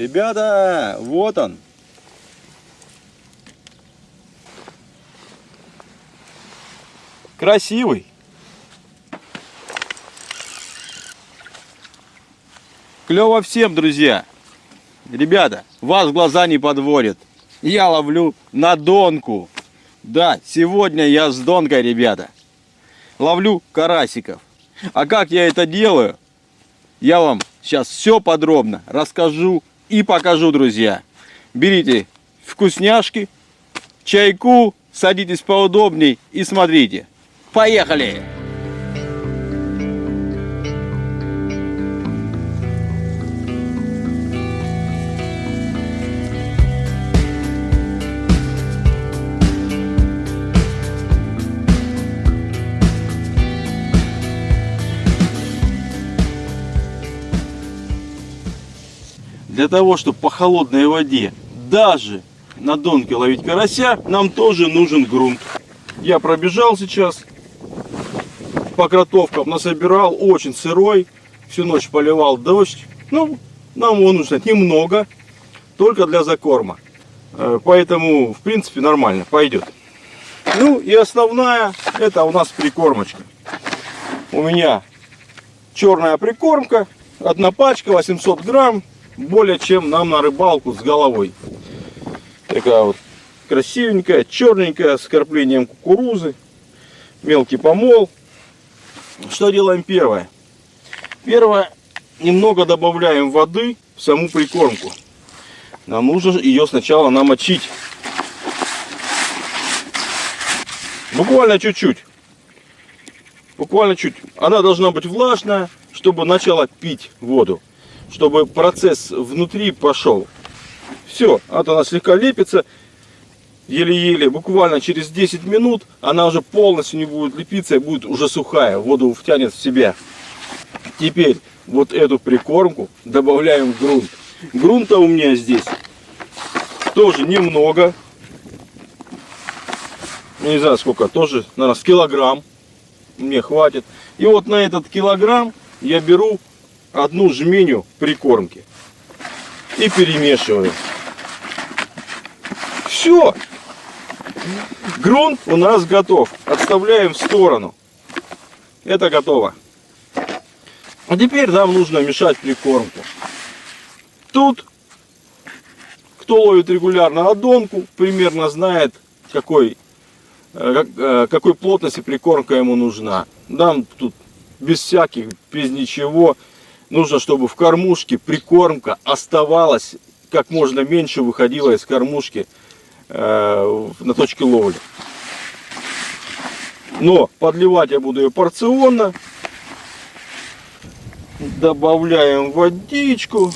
Ребята, вот он. Красивый. Клево всем, друзья. Ребята, вас глаза не подводят. Я ловлю на донку. Да, сегодня я с донкой, ребята. Ловлю карасиков. А как я это делаю, я вам сейчас все подробно расскажу и покажу, друзья. Берите вкусняшки, чайку, садитесь поудобней и смотрите. Поехали! Для того, чтобы по холодной воде даже на донке ловить карася, нам тоже нужен грунт. Я пробежал сейчас по кротовкам, насобирал, очень сырой, всю ночь поливал дождь. Ну, нам его нужно немного, только для закорма. Э, поэтому, в принципе, нормально, пойдет. Ну и основная, это у нас прикормочка. У меня черная прикормка, одна пачка, 800 грамм, более чем нам на рыбалку с головой. Такая вот красивенькая, черненькая, с карплением кукурузы, мелкий помол. Что делаем первое? Первое, немного добавляем воды в саму прикормку. Нам нужно ее сначала намочить. Буквально чуть-чуть. Буквально чуть. Она должна быть влажная, чтобы начала пить воду. Чтобы процесс внутри пошел. Все, вот она слегка лепится еле-еле, буквально через 10 минут она уже полностью не будет лепиться и будет уже сухая, воду втянет в себя. Теперь вот эту прикормку добавляем в грунт. Грунта у меня здесь тоже немного. Не знаю сколько, тоже, наверное, с килограмм мне хватит. И вот на этот килограмм я беру одну жменю прикормки и перемешиваю. Все, Грунт у нас готов. Отставляем в сторону. Это готово. А теперь нам нужно мешать прикормку. Тут, кто ловит регулярно одонку, примерно знает, какой, э, э, какой плотности прикормка ему нужна. Нам тут без всяких, без ничего. Нужно, чтобы в кормушке прикормка оставалась как можно меньше выходила из кормушки Э, на точке ловли. Но подливать я буду ее порционно. Добавляем водичку.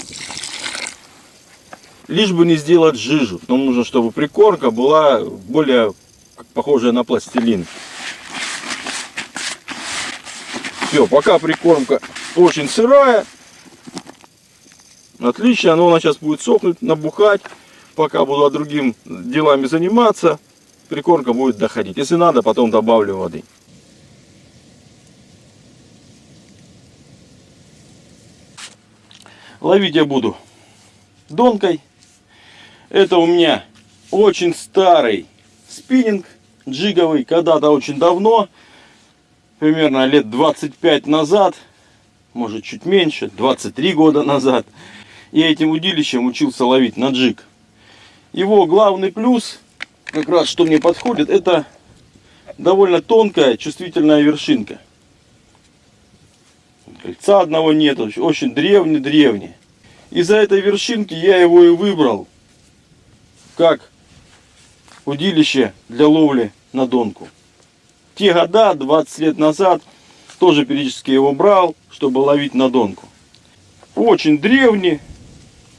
Лишь бы не сделать жижу. Нам нужно, чтобы прикормка была более похожая на пластилин. Все, пока прикормка очень сырая. Отлично, но она сейчас будет сохнуть, набухать пока буду другим делами заниматься, прикормка будет доходить. Если надо, потом добавлю воды. Ловить я буду донкой. Это у меня очень старый спиннинг джиговый. Когда-то очень давно, примерно лет 25 назад, может чуть меньше, 23 года назад, я этим удилищем учился ловить на джиг. Его главный плюс, как раз что мне подходит, это довольно тонкая чувствительная вершинка. Кольца одного нет, очень древний-древний. Из-за этой вершинки я его и выбрал как удилище для ловли на донку. Те года, 20 лет назад, тоже периодически его брал, чтобы ловить на донку. Очень древний,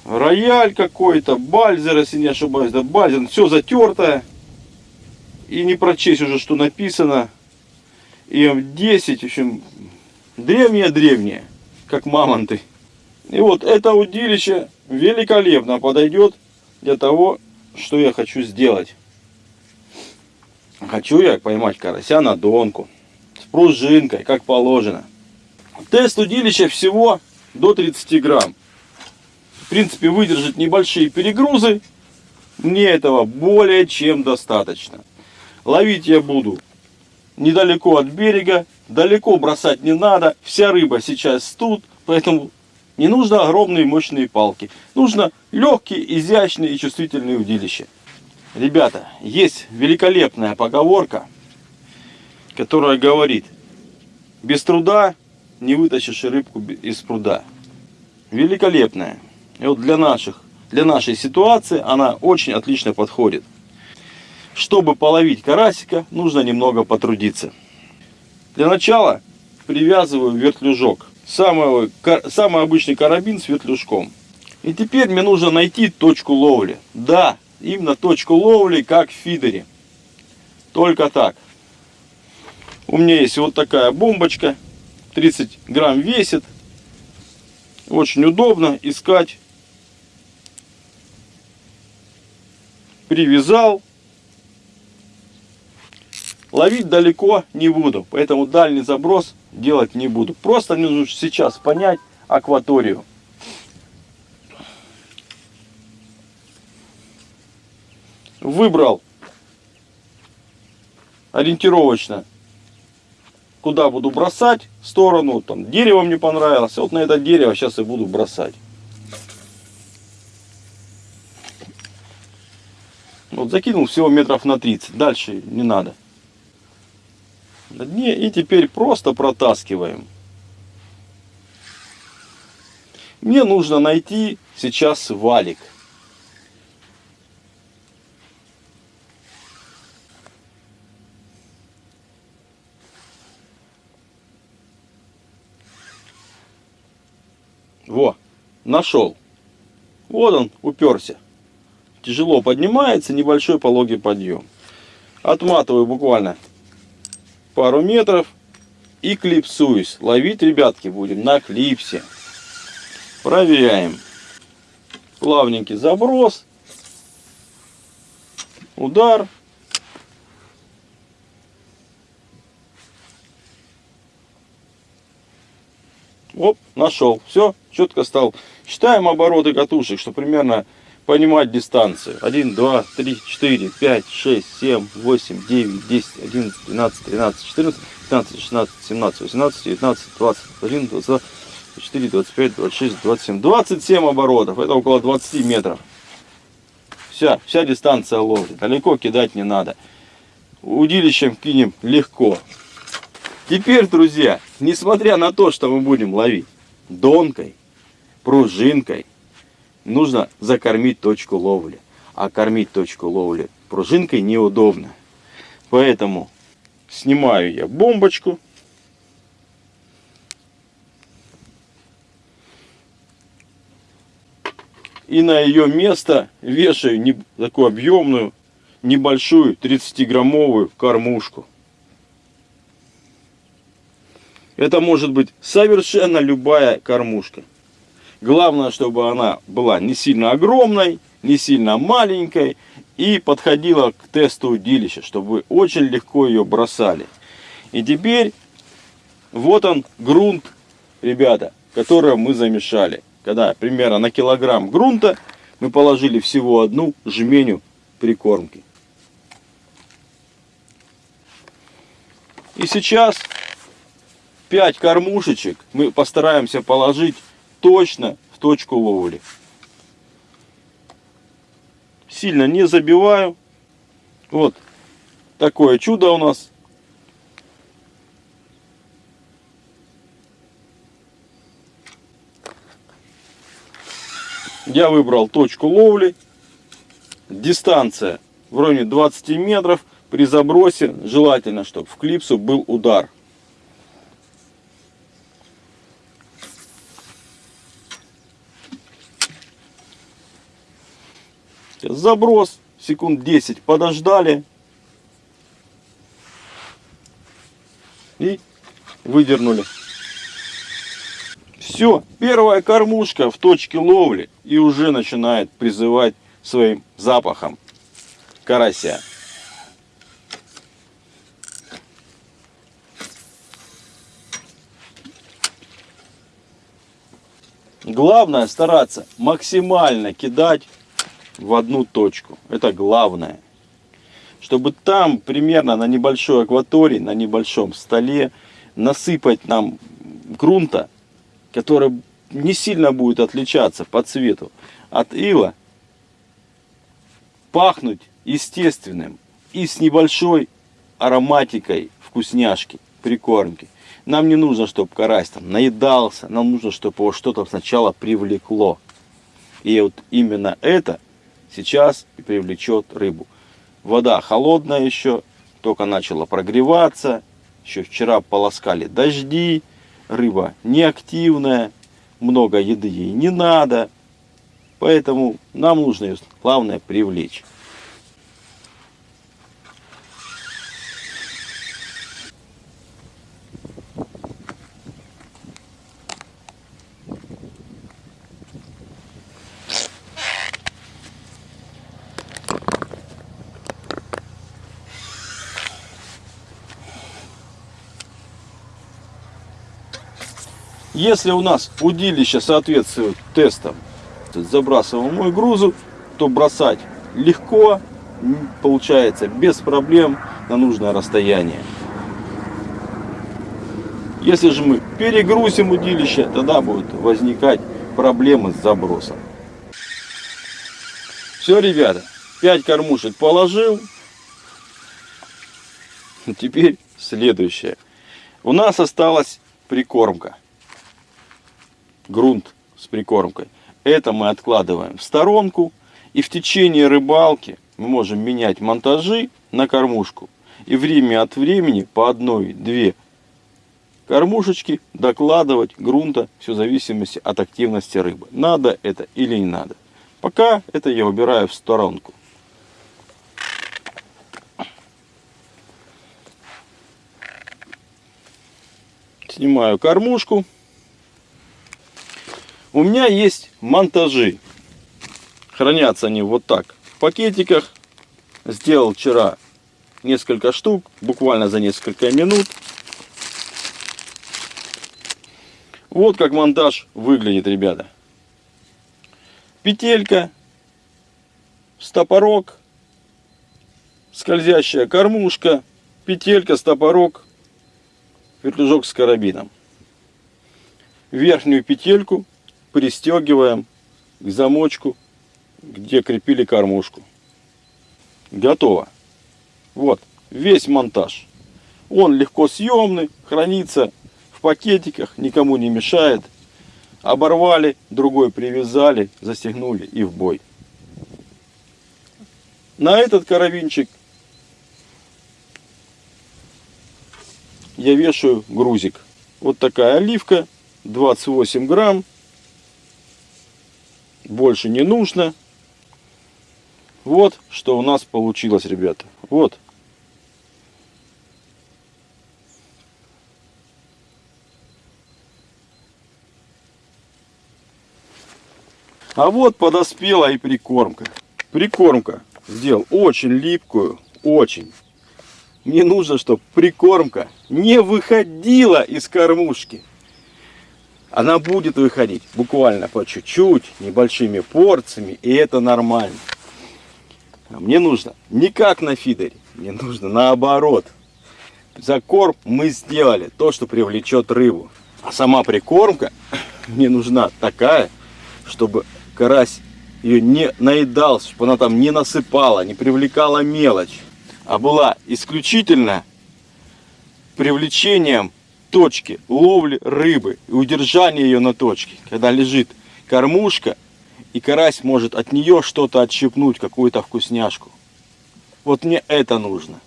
рояль какой-то, бальзер, если не ошибаюсь, да, бальзер, все затертое. И не прочесть уже, что написано. ИМ-10, в общем, древнее-древнее, как мамонты. И вот это удилище великолепно подойдет для того, что я хочу сделать. Хочу я поймать карася на донку, с пружинкой, как положено. Тест удилища всего до 30 грамм. в принципе, выдержать небольшие перегрузы. Мне этого более чем достаточно. Ловить я буду недалеко от берега, далеко бросать не надо. Вся рыба сейчас тут, поэтому не нужно огромные мощные палки. Нужно легкие, изящные и чувствительные удилища. Ребята, есть великолепная поговорка, которая говорит, без труда не вытащишь рыбку из пруда. Великолепная. И вот для, наших, для нашей ситуации она очень отлично подходит. Чтобы половить карасика, нужно немного потрудиться. Для начала привязываю вертлюжок. Самый, самый обычный карабин с вертлюжком. И теперь мне нужно найти точку ловли. Да, именно точку ловли, как в фидере. Только так. У меня есть вот такая бомбочка. 30 грамм весит. Очень удобно искать. Привязал. Ловить далеко не буду, поэтому дальний заброс делать не буду. Просто мне нужно сейчас понять акваторию. Выбрал ориентировочно, куда буду бросать, в сторону, там дерево мне понравилось, вот на это дерево сейчас и буду бросать. Вот закинул всего метров на 30, дальше не надо на дне и теперь просто протаскиваем. Мне нужно найти сейчас валик. Нашел. Вот он, уперся. Тяжело поднимается, небольшой пологий подъем. Отматываю буквально пару метров и клипсуюсь. Ловить, ребятки, будем на клипсе. Проверяем. Плавненький заброс. Удар. Оп, нашел. Все, четко стал. Считаем обороты катушек, что примерно понимать дистанцию. 1, 2, 3, 4, 5, 6, 7, 8, 9, 10, 11, 12, 13, 14, 15, 16, 17, 18, 19, 20, 21, 22, 24, 25, 26, 27. 27 оборотов. Это около 20 метров. Вся, вся дистанция ловли. Далеко кидать не надо. Удилищем кинем легко. Теперь, друзья, несмотря на то, что мы будем ловить донкой, пружинкой, нужно закормить точку ловли. А кормить точку ловли пружинкой неудобно. Поэтому снимаю я бомбочку. И на ее место вешаю не, такую объемную, небольшую 30-граммовую кормушку. Это может быть совершенно любая кормушка. Главное, чтобы она была не сильно огромной, не сильно маленькой и подходила к тесту удилища, чтобы очень легко ее бросали. И теперь вот он грунт, ребята, который мы замешали. Когда примерно на килограмм грунта мы положили всего одну жменю прикормки. И сейчас 5 кормушечек мы постараемся положить точно в точку ловли. Сильно не забиваю. Вот такое чудо у нас. Я выбрал точку ловли. Дистанция в районе 20 метров. При забросе желательно, чтобы в клипсу был удар. Заброс, секунд 10 подождали. И выдернули. Все, первая кормушка в точке ловли и уже начинает призывать своим запахом карася. Главное стараться максимально кидать в одну точку. Это главное. Чтобы там примерно на небольшой акватории, на небольшом столе насыпать нам грунта, который не сильно будет отличаться по цвету от ила, пахнуть естественным и с небольшой ароматикой вкусняшки, прикормки. Нам не нужно, чтобы карась там наедался, нам нужно, чтобы его что-то сначала привлекло. И вот именно это сейчас и привлечет рыбу. Вода холодная еще, только начала прогреваться. Еще вчера полоскали дожди, рыба неактивная, много еды ей не надо. Поэтому нам нужно ее, главное, привлечь. Если у нас удилище соответствует тестам, забрасываем мой грузу, то бросать легко, получается без проблем на нужное расстояние. Если же мы перегрузим удилище, тогда будут возникать проблемы с забросом. Все, ребята, 5 кормушек положил. Теперь следующее. У нас осталась прикормка грунт с прикормкой. Это мы откладываем в сторонку. И в течение рыбалки мы можем менять монтажи на кормушку. И время от времени по одной-две кормушечки докладывать грунта, все в зависимости от активности рыбы. Надо это или не надо. Пока это я убираю в сторонку. Снимаю кормушку. У меня есть монтажи. Хранятся они вот так в пакетиках. Сделал вчера несколько штук, буквально за несколько минут. Вот как монтаж выглядит, ребята. Петелька, стопорок, скользящая кормушка, петелька, стопорок, вертлюжок с карабином. Верхнюю петельку пристегиваем к замочку, где крепили кормушку. Готово. Вот весь монтаж. Он легко съемный, хранится в пакетиках, никому не мешает. Оборвали, другой привязали, застегнули и в бой. На этот карабинчик я вешаю грузик. Вот такая оливка, 28 грамм больше не нужно. Вот что у нас получилось, ребята. Вот. А вот подоспела и прикормка. Прикормка сделал очень липкую, очень. Мне нужно, чтобы прикормка не выходила из кормушки она будет выходить буквально по чуть-чуть, небольшими порциями, и это нормально. А мне нужно не как на фидере, мне нужно наоборот. За корм мы сделали то, что привлечет рыбу. А сама прикормка мне нужна такая, чтобы карась ее не наедался, чтобы она там не насыпала, не привлекала мелочь, а была исключительно привлечением точке ловли рыбы и удержания ее на точке, когда лежит кормушка, и карась может от нее что-то отщипнуть, какую-то вкусняшку. Вот мне это нужно.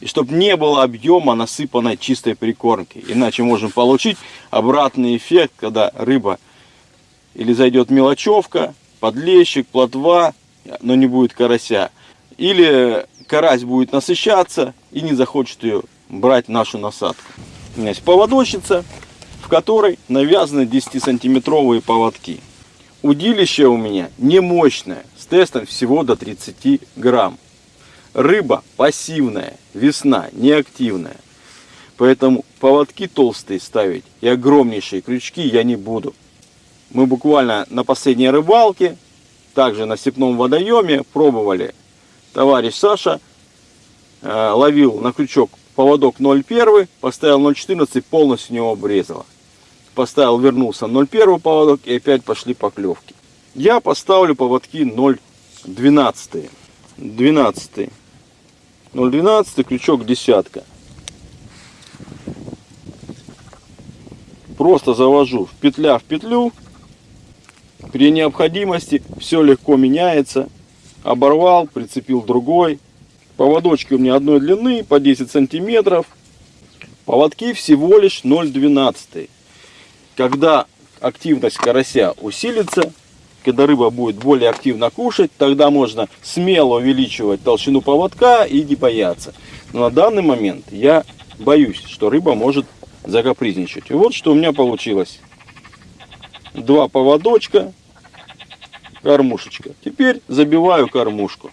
И чтобы не было объема насыпанной чистой прикормки. Иначе можем получить обратный эффект, когда рыба или зайдет мелочевка, подлещик, плотва, но не будет карася. Или карась будет насыщаться и не захочет ее брать нашу насадку. Есть поводочница, в которой навязаны 10-сантиметровые поводки. Удилище у меня не мощное, с тестом всего до 30 грамм. Рыба пассивная, весна неактивная. Поэтому поводки толстые ставить и огромнейшие крючки я не буду. Мы буквально на последней рыбалке, также на степном водоеме, пробовали. Товарищ Саша э, ловил на крючок поводок 0,1, поставил 0,14, полностью него обрезало. Поставил, вернулся 0,1 поводок и опять пошли поклевки. Я поставлю поводки 0,12. 12. 0,12, крючок десятка. Просто завожу в петля в петлю. При необходимости все легко меняется. Оборвал, прицепил другой. Поводочки у меня одной длины, по 10 сантиметров. Поводки всего лишь 0,12. Когда активность карася усилится, когда рыба будет более активно кушать, тогда можно смело увеличивать толщину поводка и не бояться. Но на данный момент я боюсь, что рыба может закапризничать. И вот что у меня получилось. Два поводочка, кормушечка. Теперь забиваю кормушку.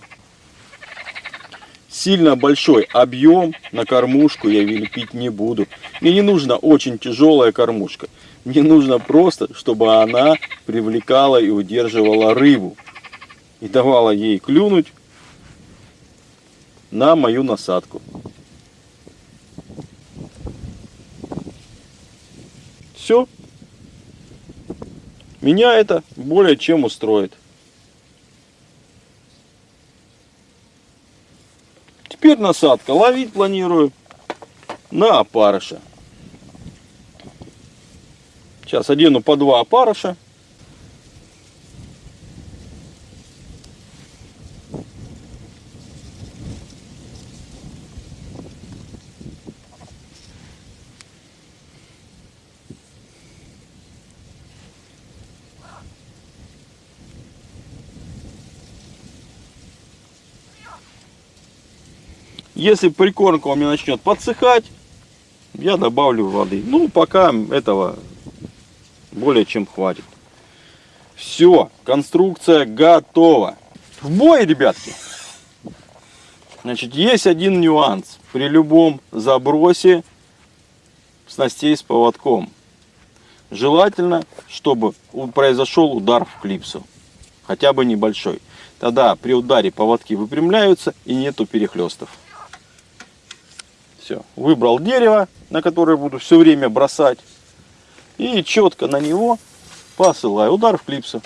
Сильно большой объем на кормушку я лепить не буду. Мне не нужна очень тяжелая кормушка. Мне нужно просто, чтобы она привлекала и удерживала рыбу. И давала ей клюнуть на мою насадку. Все. Меня это более чем устроит. Теперь насадка. Ловить планирую на опарыша. Сейчас одену по два опарыша. Если прикормка у меня начнет подсыхать, я добавлю воды. Ну, пока этого более чем хватит. Все, конструкция готова. В бой, ребятки. Значит, есть один нюанс. При любом забросе снастей с поводком. Желательно, чтобы произошел удар в клипсу. Хотя бы небольшой. Тогда при ударе поводки выпрямляются и нету перехлестов. Все, выбрал дерево, на которое буду все время бросать. И четко на него посылаю удар в клипсу.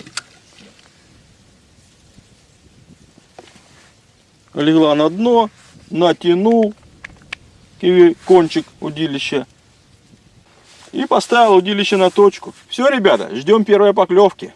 Легла на дно, натянул кончик удилища и поставил удилище на точку. Все, ребята, ждем первой поклевки.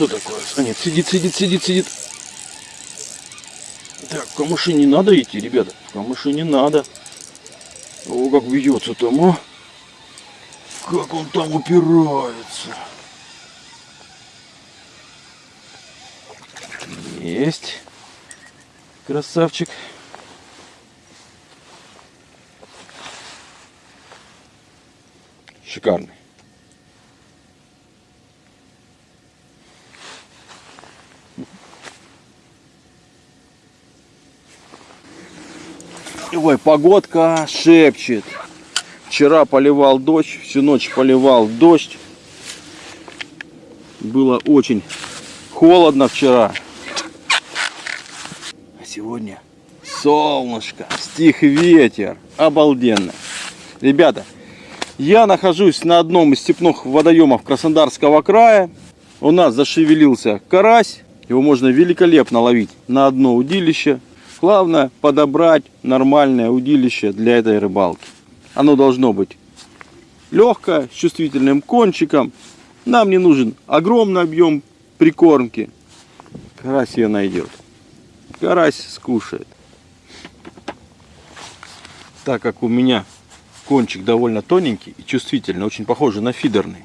Что такое? А сидит, сидит, сидит, сидит. Так, в камыши не надо идти, ребята. В камыши не надо. О, как бьется там, а. Как он там упирается. Есть. Красавчик. Шикарный. Ой, погодка шепчет. Вчера поливал дождь, всю ночь поливал дождь. Было очень холодно вчера. А сегодня солнышко, стих ветер. Обалденно. Ребята, я нахожусь на одном из степных водоемов Краснодарского края. У нас зашевелился карась. Его можно великолепно ловить на одно удилище Главное подобрать нормальное удилище для этой рыбалки. Оно должно быть легкая, с чувствительным кончиком. Нам не нужен огромный объем прикормки. Карась ее найдет. Карась скушает. Так как у меня кончик довольно тоненький и чувствительный, очень похожий на фидерный,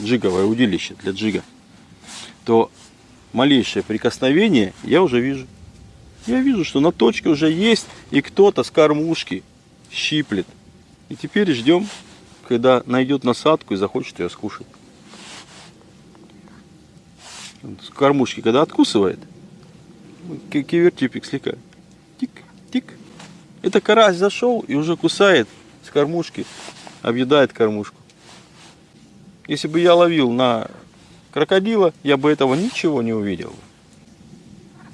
джиговое удилище для джига, то малейшее прикосновение я уже вижу. Я вижу, что на точке уже есть и кто-то с кормушки щиплет. И теперь ждем, когда найдет насадку и захочет ее скушать. С кормушки, когда откусывает, кивертипик слегка. Тик, тик. Это карась зашел и уже кусает с кормушки, объедает кормушку. Если бы я ловил на крокодила, я бы этого ничего не увидел.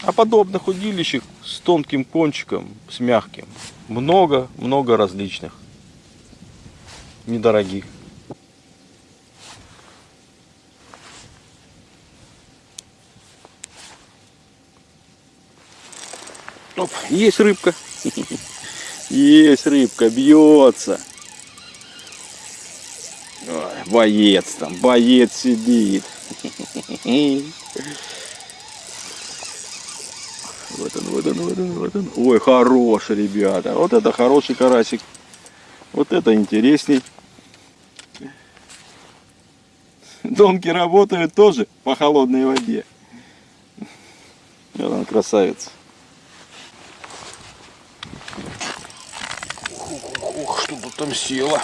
А подобных удилищек с тонким кончиком, с мягким, много-много различных, недорогих. Оп, есть рыбка. Есть рыбка, бьется. Ой, боец там, боец сидит. Вот он, вот он, вот он, вот он. Ой, хороший, ребята. Вот это хороший карасик. Вот это интересней. Домки работают тоже по холодной воде. Вот он, красавец. Ох, что-то там село.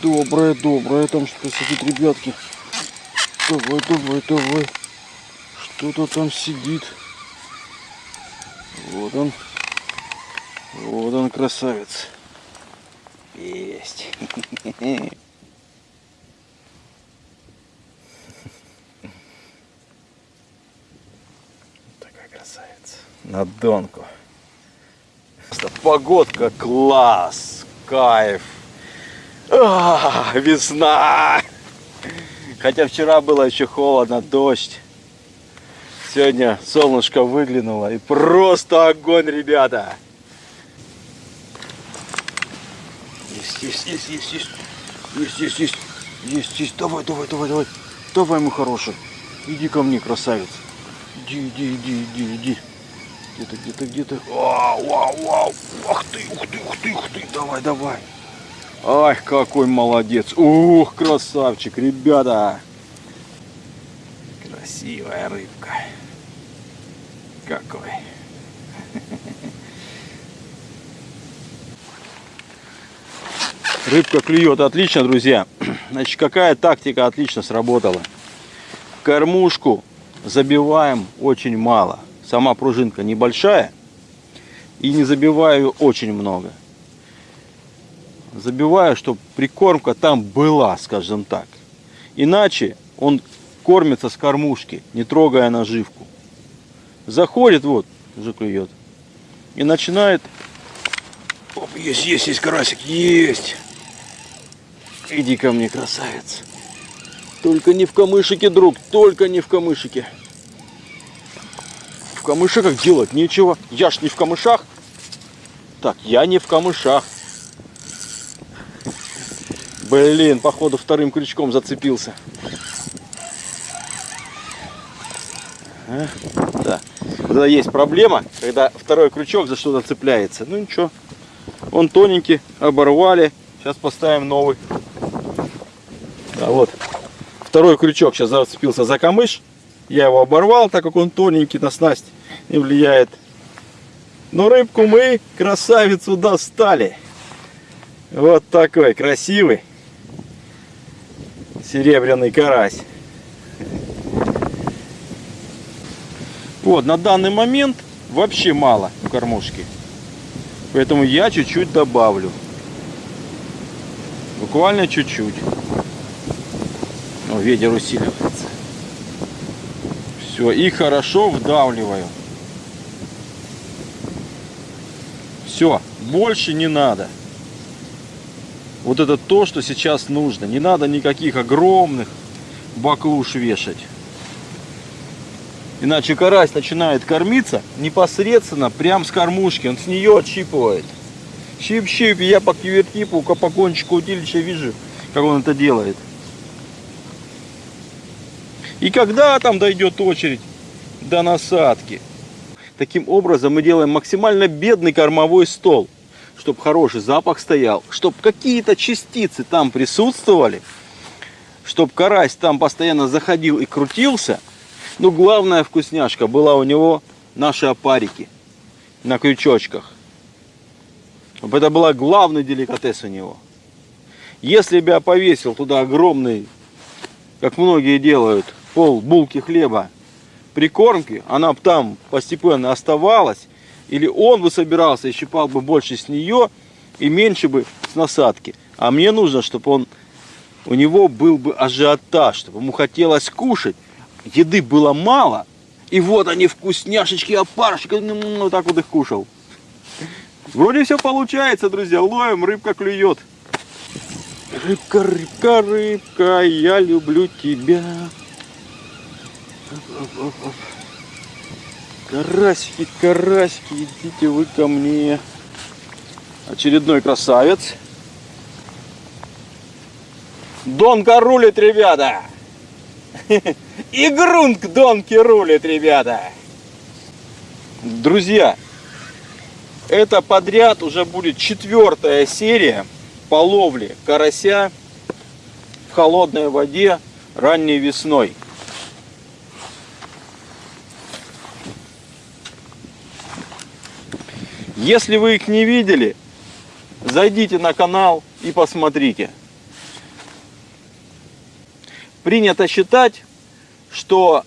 Доброе, доброе там что-то сидит, ребятки. Давай, давай, давай. Что-то там сидит. Вот он. Вот он, красавец. Есть. Такая красавица. На донку. Погодка класс. Кайф. А, весна. Хотя вчера было еще холодно, дождь. Сегодня солнышко выглянуло и просто огонь, ребята. Есть, есть, есть, есть, есть. Есть, есть, есть. Есть, есть. Давай, давай, давай, давай. Давай, мой хороший. Иди ко мне, красавец. Иди, иди, иди, иди, иди. Где-то, где-то, где-то. Вау, вау, вау. Ух ты, ух ты, ух ты, ух ты. Давай, давай. Ай, какой молодец. Ух, красавчик, ребята. Красивая рыбка. Какой. Рыбка клюет отлично, друзья. Значит, какая тактика отлично сработала. Кормушку забиваем очень мало. Сама пружинка небольшая. И не забиваю очень много. Забиваю, чтобы прикормка там была, скажем так. Иначе он кормится с кормушки, не трогая наживку. Заходит, вот, уже клюет. И начинает... Оп, есть, есть, есть карасик, есть. Иди ко мне, красавец. Только не в камышике, друг, только не в камышике. В камышиках делать нечего. Я ж не в камышах. Так, я не в камышах. Блин, походу вторым крючком зацепился. А, да. Вот это есть проблема, когда второй крючок за что-то цепляется. Ну ничего. Он тоненький, оборвали. Сейчас поставим новый. А вот. Второй крючок сейчас зацепился за камыш. Я его оборвал, так как он тоненький, на снасть не влияет. Но рыбку мы, красавицу, достали. Вот такой красивый серебряный карась. Вот, на данный момент вообще мало в кормушке. Поэтому я чуть-чуть добавлю. Буквально чуть-чуть. Ветер усиливается. Все, и хорошо вдавливаю. Все, больше не надо. Вот это то, что сейчас нужно. Не надо никаких огромных баклуш вешать. Иначе карась начинает кормиться непосредственно прям с кормушки. Он с нее отщипывает. Щип-щип, я по кивертипу, по кончику удилища вижу. как он это делает. И когда там дойдет очередь до насадки. Таким образом мы делаем максимально бедный кормовой стол, чтобы хороший запах стоял, чтобы какие-то частицы там присутствовали, чтобы карась там постоянно заходил и крутился. Но главная вкусняшка была у него наши опарики на крючочках. Это была главный деликатес у него. Если бы я повесил туда огромный, как многие делают, пол булки хлеба прикормки, она бы там постепенно оставалась, или он бы собирался и щипал бы больше с нее и меньше бы с насадки. А мне нужно, чтобы он, у него был бы ажиотаж, чтобы ему хотелось кушать. Еды было мало, и вот они вкусняшечки, опарочки, ну, вот так вот их кушал. Вроде все получается, друзья, ловим, рыбка клюет. Рыбка, рыбка, рыбка, я люблю тебя. Карасики, карасики, идите вы ко мне. Очередной красавец. Донка рулит, ребята. И грунт к донке рулит, ребята. Друзья, это подряд уже будет четвертая серия по ловле карася в холодной воде ранней весной. Если вы их не видели, зайдите на канал и посмотрите. Принято считать, что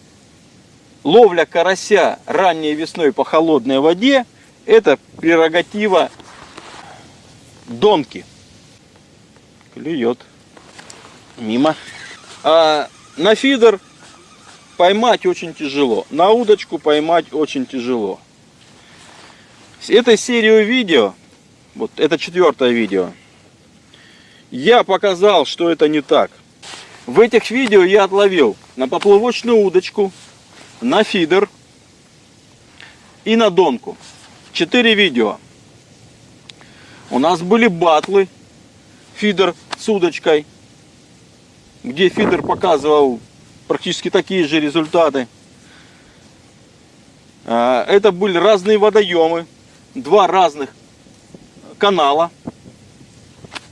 ловля карася ранней весной по холодной воде это прерогатива донки. Клюет. Мимо. А на фидер поймать очень тяжело. На удочку поймать очень тяжело. Этой серию видео, вот это четвертое видео, я показал, что это не так. В этих видео я отловил на поплавочную удочку, на фидер и на донку. Четыре видео. У нас были батлы, фидер с удочкой, где фидер показывал практически такие же результаты. А, это были разные водоемы, два разных канала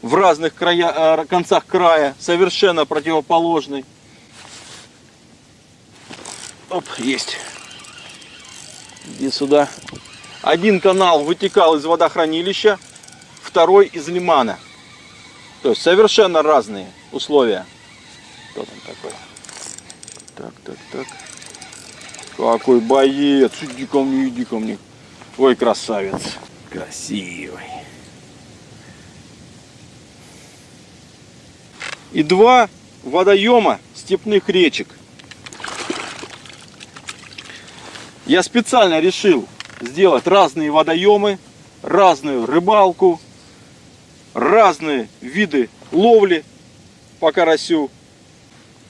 в разных края, э, концах края, совершенно противоположный. Оп, есть. Иди сюда. Один канал вытекал из водохранилища, второй из лимана. То есть совершенно разные условия. Кто там такой? Так, так, так. Какой боец. Иди ко мне, иди ко мне. Ой, красавец. Красивый. И два водоема степных речек. Я специально решил сделать разные водоемы, разную рыбалку, разные виды ловли по карасю.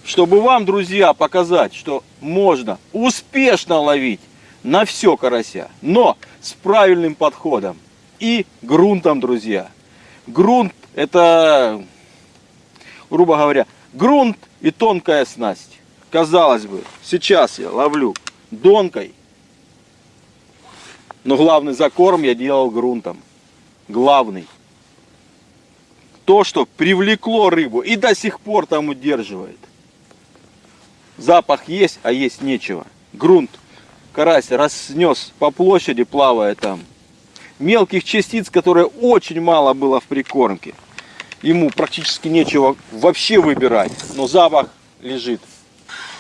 Чтобы вам, друзья, показать, что можно успешно ловить на все карася. Но с правильным подходом и грунтом, друзья. Грунт это, грубо говоря, грунт и тонкая снасть. Казалось бы, сейчас я ловлю донкой, но главный закорм я делал грунтом. Главный. То, что привлекло рыбу и до сих пор там удерживает. Запах есть, а есть нечего. Грунт карась разнес по площади, плавая там. Мелких частиц, которые очень мало было в прикормке. Ему практически нечего вообще выбирать, но запах лежит.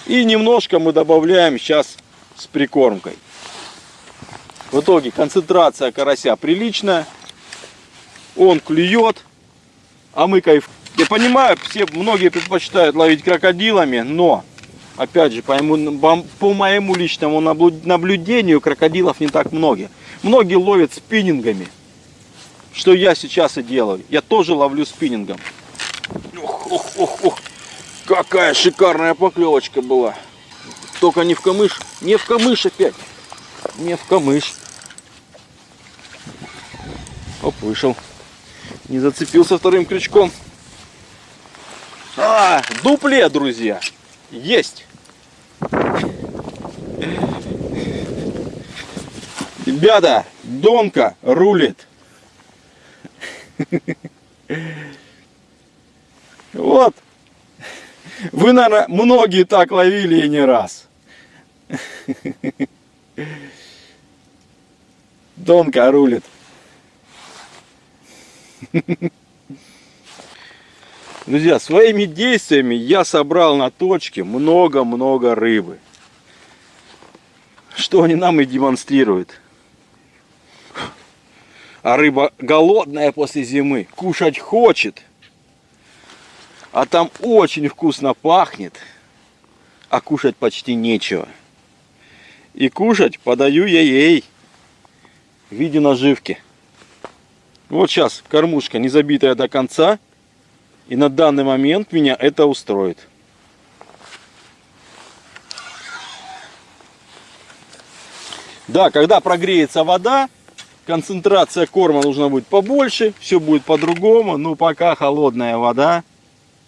И немножко мы добавляем сейчас с прикормкой. В итоге концентрация карася приличная. Он клюет, а мы кайф. Я понимаю, все многие предпочитают ловить крокодилами, но опять же, по моему, по моему личному наблюдению, крокодилов не так много. Многие ловят спиннингами, что я сейчас и делаю. Я тоже ловлю спиннингом. Ох, ох, ох, ох. Какая шикарная поклевочка была. Только не в камыш. Не в камыш опять. Не в камыш. Оп, вышел. Не зацепился вторым крючком. А, дупле, друзья. Есть. Ребята, Донка рулит. Вот. Вы, наверное, многие так ловили и не раз. Донка рулит. Друзья, своими действиями я собрал на точке много-много рыбы. Что они нам и демонстрируют. А рыба голодная после зимы, кушать хочет. А там очень вкусно пахнет, а кушать почти нечего. И кушать подаю я ей в виде наживки. Вот сейчас кормушка не забитая до конца. И на данный момент меня это устроит. Да, когда прогреется вода, концентрация корма нужно будет побольше, все будет по-другому. Но пока холодная вода,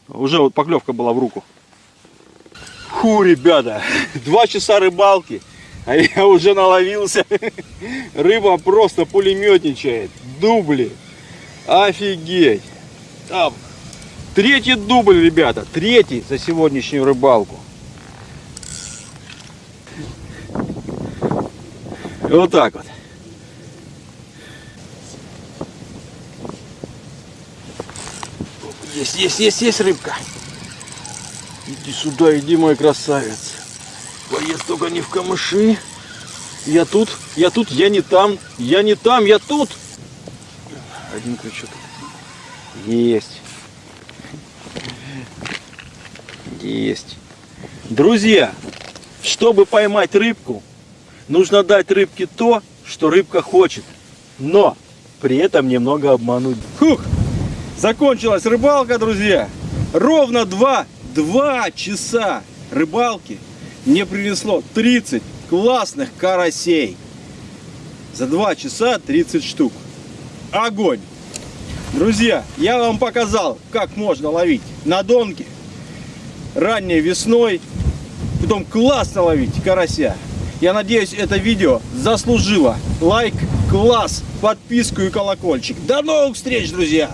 уже вот поклевка была в руку. Фу, ребята, два часа рыбалки, а я уже наловился. Рыба просто пулеметничает, дубли. Офигеть. Там третий дубль, ребята, третий за сегодняшнюю рыбалку. Вот так вот. Есть, есть, есть, есть рыбка. Иди сюда, иди, мой красавец. Боец только не в камыши. Я тут, я тут, я не там, я не там, я тут. Один крючок. Есть. Есть. Друзья, чтобы поймать рыбку, нужно дать рыбке то, что рыбка хочет. Но при этом немного обмануть. Фух, закончилась рыбалка, друзья. Ровно два, два часа рыбалки мне принесло 30 классных карасей. За 2 часа 30 штук. Огонь! Друзья, я вам показал, как можно ловить на донке ранней весной. Потом классно ловить карася. Я надеюсь, это видео заслужило лайк, класс, подписку и колокольчик. До новых встреч, друзья!